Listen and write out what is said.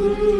Ooh.